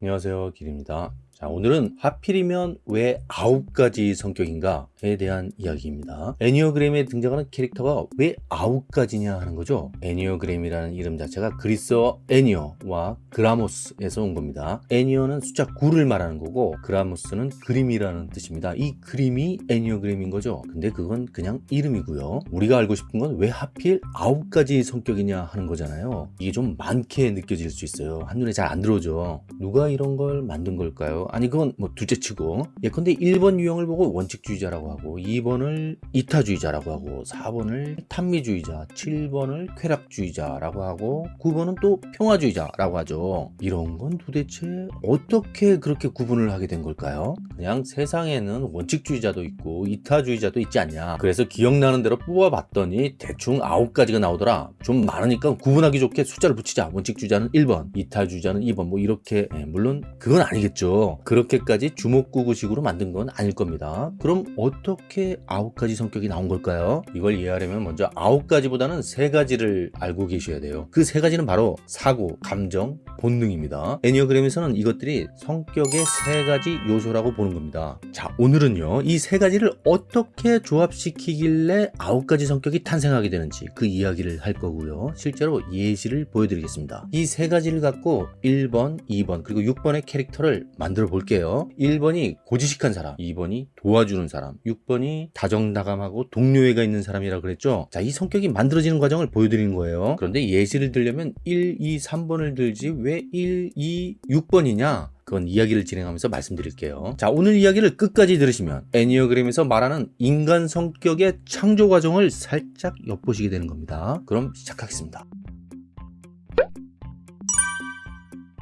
안녕하세요 길입니다 자 오늘은 하필이면 왜 아홉 가지 성격인가에 대한 이야기입니다. 애니어그램에 등장하는 캐릭터가 왜 아홉 가지냐 하는 거죠. 애니어그램이라는 이름 자체가 그리스어 애니어와 그라모스에서 온 겁니다. 애니어는 숫자 9를 말하는 거고 그라모스는 그림이라는 뜻입니다. 이 그림이 애니어그램인 거죠. 근데 그건 그냥 이름이고요. 우리가 알고 싶은 건 왜 하필 아홉 가지 성격이냐 하는 거잖아요. 이게 좀 많게 느껴질 수 있어요. 한눈에 잘 안 들어오죠. 누가 이런 걸 만든 걸까요 아니 그건 뭐 둘째치고. 예컨대 1번 유형을 보고 원칙주의자라고 하고 2번을 이타주의자라고 하고 4번을 탄미주의자 7번을 쾌락주의자라고 하고 9번은 또 평화주의자라고 하죠. 이런 건 도대체 어떻게 그렇게 구분을 하게 된 걸까요? 그냥 세상에는 원칙주의자도 있고 이타주의자도 있지 않냐. 그래서 기억나는 대로 뽑아봤더니 대충 9가지가 나오더라. 좀 많으니까 구분하기 좋게 숫자를 붙이자. 원칙주의자는 1번 이타주의자는 2번. 뭐 이렇게. 예, 물론 그건 아니겠죠 그렇게까지 주먹구구식으로 만든 건 아닐 겁니다. 그럼 어떻게 아홉 가지 성격이 나온 걸까요? 이걸 이해하려면 먼저 아홉 가지보다는 세 가지를 알고 계셔야 돼요. 그 세 가지는 바로 사고 감정 본능입니다. 애니어그램에서는 이것들이 성격의 세 가지 요소라고 보는 겁니다. 자 오늘은요 이 세 가지를 어떻게 조합시키길래 아홉 가지 성격이 탄생하게 되는지 그 이야기를 할 거고요. 실제로 예시를 보여드리겠습니다. 이 세 가지를 갖고 1번 2번 그리고 6번의 캐릭터를 만들어 볼게요. 1번이 고지식한 사람 2번이 도와주는 사람 6번이 다정다감하고 동료애가 있는 사람이라 그랬죠? 자이 성격이 만들어지는 과정을 보여드리는 거예요. 그런데 예시를 들려면 1, 2, 3번을 들지 왜 1, 2, 6번이냐? 그건 이야기를 진행하면서 말씀드릴게요. 자 오늘 이야기를 끝까지 들으시면 애니어그램에서 말하는 인간 성격의 창조 과정을 살짝 엿보시게 되는 겁니다. 그럼 시작하겠습니다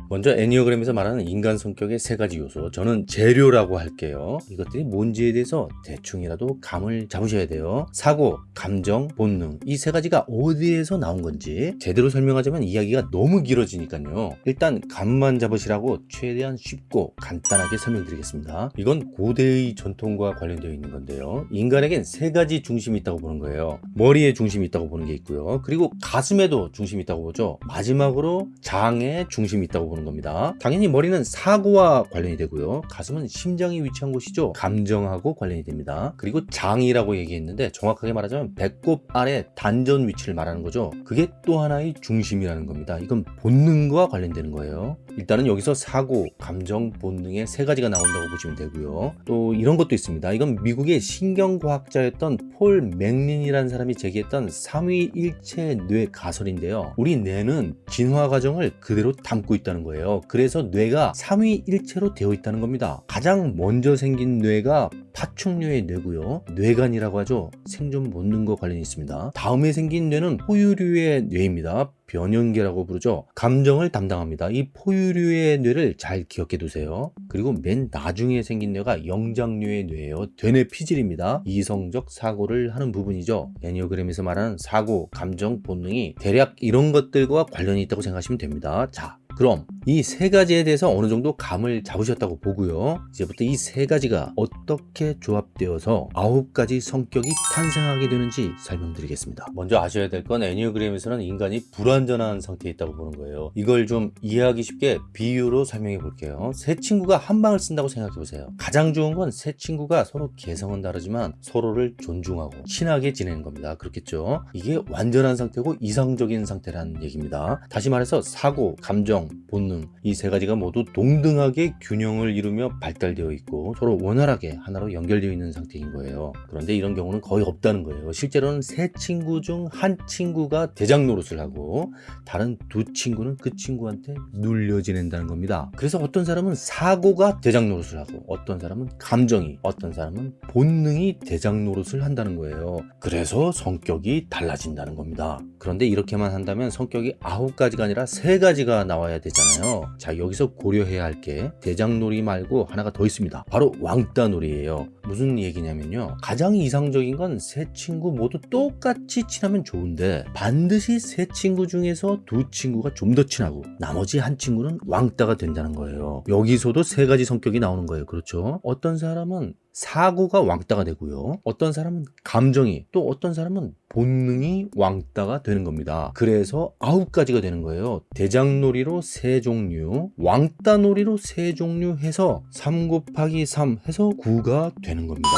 먼저 애니어그램에서 말하는 인간 성격의 세 가지 요소. 저는 재료라고 할게요. 이것들이 뭔지에 대해서 대충이라도 감을 잡으셔야 돼요. 사고, 감정, 본능. 이 세 가지가 어디에서 나온 건지 제대로 설명하자면 이야기가 너무 길어지니까요. 일단 감만 잡으시라고 최대한 쉽고 간단하게 설명드리겠습니다. 이건 고대의 전통과 관련되어 있는 건데요. 인간에겐 세 가지 중심이 있다고 보는 거예요. 머리에 중심이 있다고 보는 게 있고요. 그리고 가슴에도 중심이 있다고 보죠. 마지막으로 장에 중심이 있다고 보는 보는 겁니다. 당연히 머리는 사고와 관련이 되고요. 가슴은 심장이 위치한 곳이죠. 감정하고 관련이 됩니다. 그리고 장이라고 얘기했는데 정확하게 말하자면 배꼽 아래 단전 위치를 말하는 거죠. 그게 또 하나의 중심이라는 겁니다. 이건 본능과 관련되는 거예요. 일단은 여기서 사고, 감정, 본능의 세 가지가 나온다고 보시면 되고요. 또 이런 것도 있습니다. 이건 미국의 신경과학자였던 폴 맥린이라는 사람이 제기했던 삼위일체 뇌 가설인데요. 우리 뇌는 진화 과정을 그대로 담고 있다는 거예요. 그래서 뇌가 삼위일체로 되어 있다는 겁니다. 가장 먼저 생긴 뇌가 파충류의 뇌고요. 뇌간이라고 하죠. 생존 본능과 관련이 있습니다. 다음에 생긴 뇌는 포유류의 뇌입니다. 변연계라고 부르죠. 감정을 담당합니다. 이 포유류의 뇌를 잘 기억해 두세요. 그리고 맨 나중에 생긴 뇌가 영장류의 뇌예요. 되뇌 피질입니다. 이성적 사고를 하는 부분이죠. 애니어그램에서 말하는 사고 감정 본능이 대략 이런 것들과 관련이 있다고 생각하시면 됩니다. 자 그럼 이 세 가지에 대해서 어느 정도 감을 잡으셨다고 보고요. 이제부터 이 세 가지가 어떻게 조합되어서 아홉 가지 성격이 탄생하게 되는지 설명드리겠습니다. 먼저 아셔야 될 건 애니어그램에서는 인간이 불완전한 상태에 있다고 보는 거예요. 이걸 좀 이해하기 쉽게 비유로 설명해 볼게요. 세 친구가 한 방을 쓴다고 생각해 보세요. 가장 좋은 건 세 친구가 서로 개성은 다르지만 서로를 존중하고 친하게 지내는 겁니다. 그렇겠죠? 이게 완전한 상태고 이상적인 상태라는 얘기입니다. 다시 말해서 사고, 감정, 본능 이 세 가지가 모두 동등하게 균형을 이루며 발달되어 있고 서로 원활하게 하나로 연결되어 있는 상태인 거예요. 그런데 이런 경우는 거의 없다는 거예요. 실제로는 세 친구 중 한 친구가 대장 노릇을 하고 다른 두 친구는 그 친구한테 눌려 지낸다는 겁니다. 그래서 어떤 사람은 사고가 대장 노릇을 하고 어떤 사람은 감정이 어떤 사람은 본능이 대장 노릇을 한다는 거예요. 그래서 성격이 달라진다는 겁니다. 그런데 이렇게만 한다면 성격이 아홉 가지가 아니라 세 가지가 나와야 나와야 되잖아요. 자 여기서 고려해야 할 게 대장놀이 말고 하나가 더 있습니다. 바로 왕따놀이에요. 무슨 얘기냐면요. 가장 이상적인 건 세 친구 모두 똑같이 친하면 좋은데 반드시 세 친구 중에서 두 친구가 좀 더 친하고 나머지 한 친구는 왕따가 된다는 거예요. 여기서도 세 가지 성격이 나오는 거예요. 그렇죠? 어떤 사람은 사고가 왕따가 되고요. 어떤 사람은 감정이 또 어떤 사람은 본능이 왕따가 되는 겁니다. 그래서 아홉 가지가 되는 거예요. 대장놀이로 세 종류, 왕따놀이로 세 종류 해서 3 곱하기 3 해서 9가 되는 겁니다.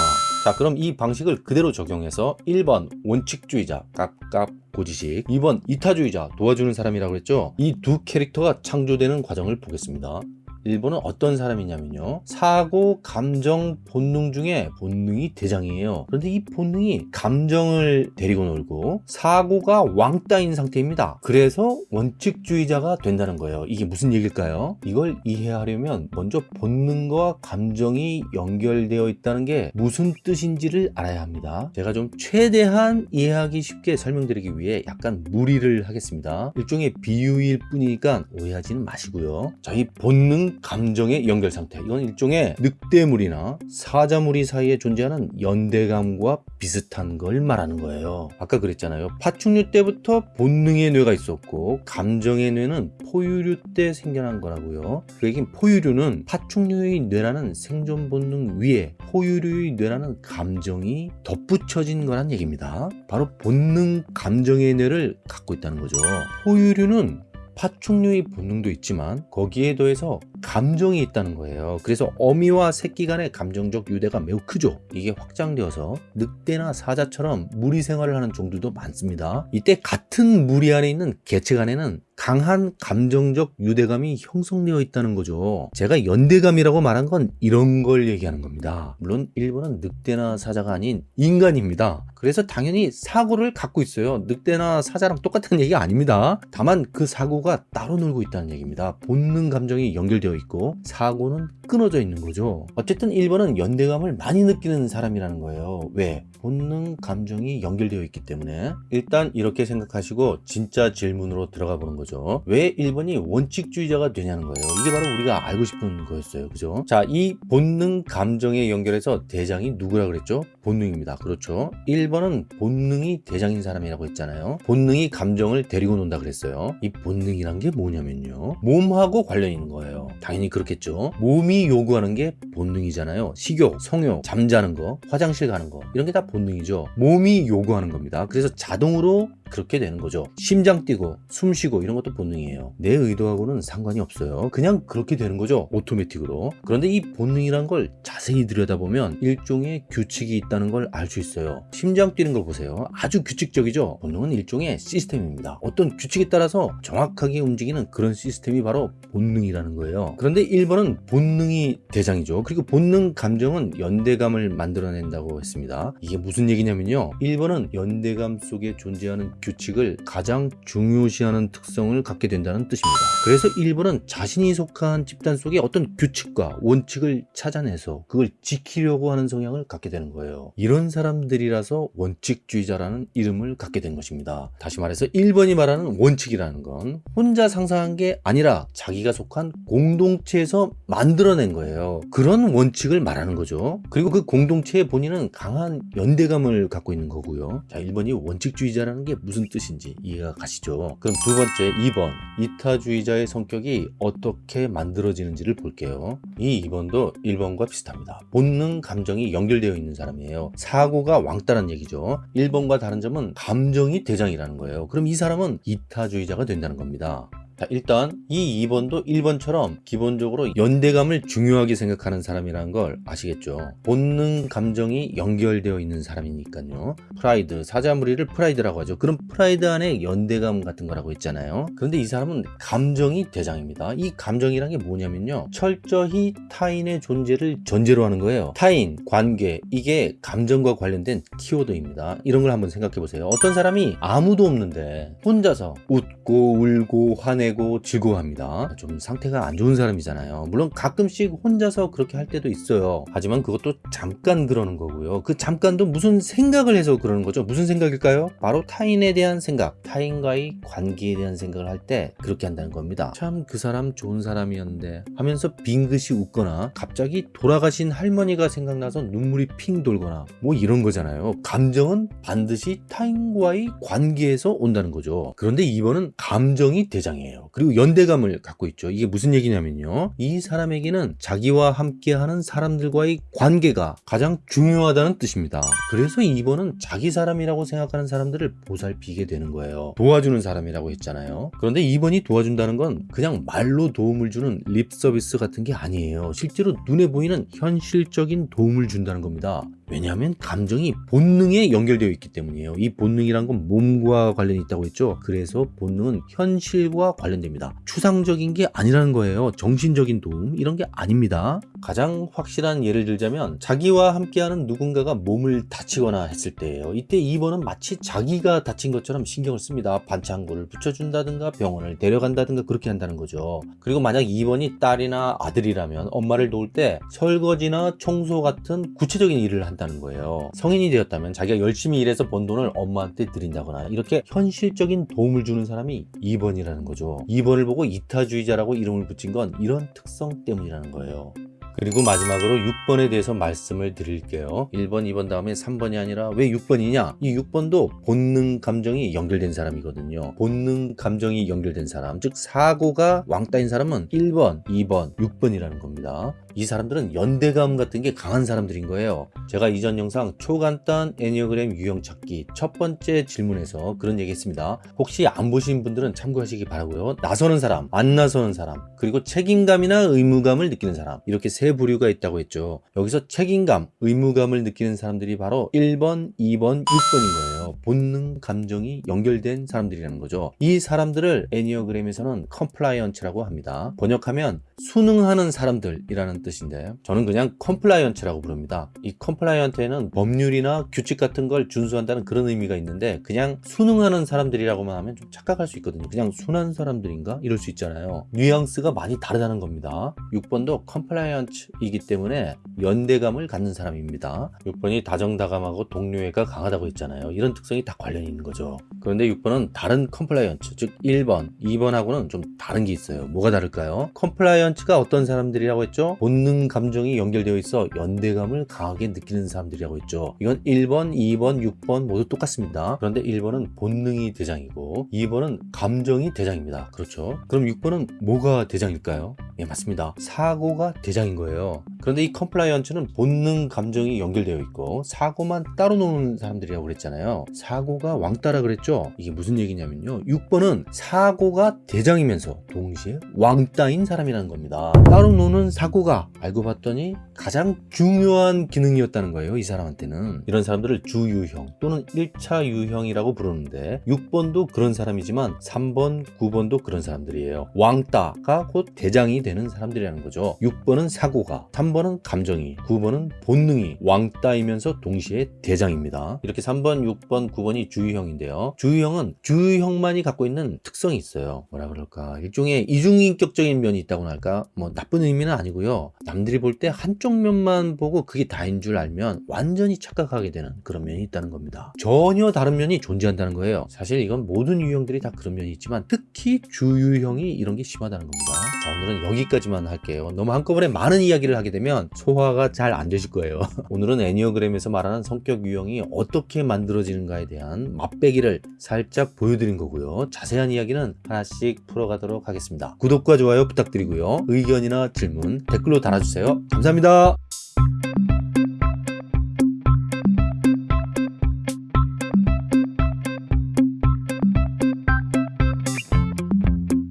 자 그럼 이 방식을 그대로 적용해서 1번 원칙주의자 깝깝 고지식 2번 이타주의자 도와주는 사람이라고 했죠 이 두 캐릭터가 창조되는 과정을 보겠습니다 1번은 어떤 사람이냐면요. 사고, 감정, 본능 중에 본능이 대장이에요. 그런데 이 본능이 감정을 데리고 놀고 사고가 왕따인 상태입니다. 그래서 원칙주의자가 된다는 거예요. 이게 무슨 얘기일까요? 이걸 이해하려면 먼저 본능과 감정이 연결되어 있다는 게 무슨 뜻인지를 알아야 합니다. 제가 좀 최대한 이해하기 쉽게 설명드리기 위해 약간 무리를 하겠습니다. 일종의 비유일 뿐이니까 오해하지는 마시고요. 저희 본능 감정의 연결 상태. 이건 일종의 늑대물이나 사자무리 사이에 존재하는 연대감과 비슷한 걸 말하는 거예요. 아까 그랬잖아요. 파충류 때부터 본능의 뇌가 있었고 감정의 뇌는 포유류 때 생겨난 거라고요. 그 얘기는 포유류는 파충류의 뇌라는 생존 본능 위에 포유류의 뇌라는 감정이 덧붙여진 거란 얘기입니다. 바로 본능 감정의 뇌를 갖고 있다는 거죠. 포유류는 파충류의 본능도 있지만 거기에 더해서 감정이 있다는 거예요. 그래서 어미와 새끼 간의 감정적 유대가 매우 크죠. 이게 확장되어서 늑대나 사자처럼 무리 생활을 하는 종들도 많습니다. 이때 같은 무리 안에 있는 개체 간에는 강한 감정적 유대감이 형성되어 있다는 거죠. 제가 연대감이라고 말한 건 이런 걸 얘기하는 겁니다. 물론 일본은 늑대나 사자가 아닌 인간입니다. 그래서 당연히 사고를 갖고 있어요. 늑대나 사자랑 똑같은 얘기가 아닙니다. 다만 그 사고가 따로 놀고 있다는 얘기입니다. 본능 감정이 연결 되어 있고 사고는 끊어져 있는 거죠. 어쨌든 1번은 연대감을 많이 느끼는 사람이라는 거예요. 왜? 본능 감정이 연결되어 있기 때문에. 일단 이렇게 생각하시고 진짜 질문으로 들어가 보는 거죠. 왜 1번이 원칙주의자가 되냐는 거예요. 이게 바로 우리가 알고 싶은 거였어요. 그죠? 자이 본능 감정에 연결해서 대장이 누구라 그랬죠? 본능입니다. 그렇죠? 1번은 본능이 대장인 사람이라고 했잖아요. 본능이 감정을 데리고 논다 그랬어요. 이 본능이란 게 뭐냐면요. 몸하고 관련 있는 거예요 당연히 그렇겠죠. 몸이 요구하는 게 본능이잖아요. 식욕 성욕 잠자는 거 화장실 가는 거. 이런 게 다 본능이죠. 몸이 요구하는 겁니다. 그래서 자동으로 그렇게 되는 거죠. 심장 뛰고 숨 쉬고 이런 것도 본능이에요. 내 의도하고는 상관이 없어요. 그냥 그렇게 되는 거죠 오토매틱으로. 그런데 이 본능이란 걸 자세히 들여다보면 일종의 규칙이 있다는 걸 알 수 있어요. 심장 뛰는 걸 보세요. 아주 규칙적이죠? 본능은 일종의 시스템입니다. 어떤 규칙에 따라서 정확하게 움직이는 그런 시스템이 바로 본능이라는 거예요. 그런데 1번은 본능이 대장이죠. 그리고 본능 감정은 연대감을 만들어낸다고 했습니다. 이게 무슨 얘기냐면요. 1번은 연대감 속에 존재하는 규칙을 가장 중요시하는 특성을 갖게 된다는 뜻입니다. 그래서 1번은 자신이 속한 집단 속에 어떤 규칙과 원칙을 찾아내서 그걸 지키려고 하는 성향을 갖게 되는 거예요. 이런 사람들이라서 원칙주의자라는 이름을 갖게 된 것입니다. 다시 말해서 1번이 말하는 원칙이라는 건 혼자 상상한 게 아니라 자기가 속한 공동체에서 만들어낸 거예요. 그런 원칙을 말하는 거죠. 그리고 그 공동체의 본인은 강한 연대감을 갖고 있는 거고요. 자, 1번이 원칙주의자라는 게 무슨 뜻인지 이해가 가시죠? 그럼 두 번째 2번 이타주의자의 성격이 어떻게 만들어지는지를 볼게요. 이 2번도 1번과 비슷합니다. 본능 감정이 연결되어 있는 사람이에요. 사고가 왕따란 얘기죠. 1번과 다른 점은 감정이 대장이라는 거예요. 그럼 이 사람은 이타주의자가 된다는 겁니다. 자, 일단 이 2번도 1번처럼 기본적으로 연대감을 중요하게 생각하는 사람이라는 걸 아시겠죠? 본능 감정이 연결되어 있는 사람이니까요. 프라이드 사자무리를 프라이드라고 하죠. 그럼 프라이드 안에 연대감 같은 거라고 했잖아요. 그런데 이 사람은 감정이 대장입니다. 이 감정이란 게 뭐냐면요. 철저히 타인의 존재를 전제로 하는 거예요. 타인, 관계 이게 감정과 관련된 키워드입니다. 이런 걸 한번 생각해 보세요. 어떤 사람이 아무도 없는데 혼자서 웃고 울고 화내 내고 즐거워합니다. 좀 상태가 안 좋은 사람이잖아요. 물론 가끔씩 혼자서 그렇게 할 때도 있어요. 하지만 그것도 잠깐 그러는 거고요. 그 잠깐도 무슨 생각을 해서 그러는 거죠? 무슨 생각일까요? 바로 타인에 대한 생각 타인과의 관계에 대한 생각을 할 때 그렇게 한다는 겁니다. 참 그 사람 좋은 사람이었는데 하면서 빙긋이 웃거나 갑자기 돌아가신 할머니가 생각나서 눈물이 핑 돌거나 뭐 이런 거잖아요. 감정은 반드시 타인과의 관계에서 온다는 거죠. 그런데 이번은 감정이 대장이에요 사람이에요. 그리고 연대감을 갖고 있죠. 이게 무슨 얘기냐면요. 이 사람에게는 자기와 함께하는 사람들과의 관계가 가장 중요하다는 뜻입니다. 그래서 2번은 자기 사람이라고 생각하는 사람들을 보살피게 되는 거예요. 도와주는 사람이라고 했잖아요. 그런데 2번이 도와준다는 건 그냥 말로 도움을 주는 립 서비스 같은 게 아니에요. 실제로 눈에 보이는 현실적인 도움을 준다는 겁니다. 왜냐하면 감정이 본능에 연결되어 있기 때문이에요. 이 본능이란 건 몸과 관련이 있다고 했죠. 그래서 본능은 현실과 관련됩니다. 추상적인 게 아니라는 거예요. 정신적인 도움 이런 게 아닙니다. 가장 확실한 예를 들자면 자기와 함께하는 누군가가 몸을 다치거나 했을 때예요. 이때 2번은 마치 자기가 다친 것처럼 신경을 씁니다. 반창고를 붙여준다든가 병원을 데려간다든가 그렇게 한다는 거죠. 그리고 만약 2번이 딸이나 아들이라면 엄마를 도울 때 설거지나 청소 같은 구체적인 일을 한다 는 거예요. 성인이 되었다면 자기가 열심히 일해서 번 돈을 엄마한테 드린다거나 이렇게 현실적인 도움을 주는 사람이 2번이라는 거죠. 2번을 보고 이타주의자라고 이름을 붙인 건 이런 특성 때문이라는 거예요. 그리고 마지막으로 6번에 대해서 말씀을 드릴게요. 1번, 2번 다음에 3번이 아니라 왜 6번이냐? 이 6번도 본능 감정이 연결된 사람이거든요. 본능 감정이 연결된 사람, 즉 사고가 왕따인 사람은 1번, 2번, 6번이라는 겁니다. 이 사람들은 연대감 같은 게 강한 사람들인 거예요. 제가 이전 영상 초간단 애니어그램 유형 찾기 첫 번째 질문에서 그런 얘기 했습니다. 혹시 안 보신 분들은 참고하시기 바라고요. 나서는 사람, 안 나서는 사람, 그리고 책임감이나 의무감을 느끼는 사람 이렇게 세 부류가 있다고 했죠. 여기서 책임감, 의무감을 느끼는 사람들이 바로 1번, 2번, 6번인 거예요. 본능 감정이 연결된 사람들이라는 거죠. 이 사람들을 enneagram에서는 compliants라고 합니다. 번역하면 순응하는 사람들이라는 뜻인데 저는 그냥 compliants라고 부릅니다. 이 compliant에는 법률이나 규칙 같은 걸 준수한다는 그런 의미가 있는데 그냥 순응하는 사람들이라고만 하면 좀 착각할 수 있거든요. 그냥 순한 사람들인가? 이럴 수 있잖아요. 뉘앙스가 많이 다르다는 겁니다. 6번도 compliants이기 때문에 연대감을 갖는 사람입니다. 6번이 다정다감하고 동료애가 강하다고 했잖아요. 이런 특성이 다 관련이 있는 거죠. 그런데 6번은 다른 compliants, 즉 1번, 2번하고는 좀 다른 게 있어요. 뭐가 다를까요? compliants가 어떤 사람들이라고 했죠? 본능 감정이 연결되어 있어 연대감을 강하게 느끼는 사람들이라고 했죠. 이건 1번, 2번, 6번 모두 똑같습니다. 그런데 1번은 본능이 대장이고 2번은 감정이 대장입니다. 그렇죠? 그럼 6번은 뭐가 대장일까요? 예, 맞습니다. 사고가 대장인 거예요. 그런데 이 compliants는 본능 감정이 연결되어 있고 사고만 따로 노는 사람들이라고 그랬잖아요. 사고가 왕따라 그랬죠? 이게 무슨 얘기냐면요. 6번은 사고가 대장이면서 동시에 왕따인 사람이라는 겁니다. 따로 노는 사고가 알고 봤더니 가장 중요한 기능이었다는 거예요. 이 사람한테는. 이런 사람들을 주유형 또는 1차 유형이라고 부르는데 6번도 그런 사람이지만 3번, 9번도 그런 사람들이에요. 왕따가 곧 대장이 되는 사람들이라는 거죠. 6번은 사고가, 3번은 감정이, 9번은 본능이 왕따이면서 동시에 대장입니다. 이렇게 3번, 6번, 9번이 주유형인데요. 주유형은 주유형만이 갖고 있는 특성이 있어요. 뭐라 그럴까? 일종의 이중인격적인 면이 있다고나 할까? 뭐 나쁜 의미는 아니고요. 남들이 볼 때 한쪽 면만 보고 그게 다인 줄 알면 완전히 착각하게 되는 그런 면이 있다는 겁니다. 전혀 다른 면이 존재한다는 거예요. 사실 이건 모든 유형들이 다 그런 면이 있지만 특히 주유형이 이런 게 심하다는 겁니다. 자, 오늘은 여기까지만 할게요. 너무 한꺼번에 많은 이야기를 하게 되면 소화가 잘 안 되실 거예요. 오늘은 애니어그램에서 말하는 성격 유형이 어떻게 만들어지는가에 대한 맛배기를 살짝 보여드린 거고요. 자세한 이야기는 하나씩 풀어가도록 하겠습니다. 구독과 좋아요 부탁드리고요. 의견이나 질문 댓글로 달아주세요. 감사합니다.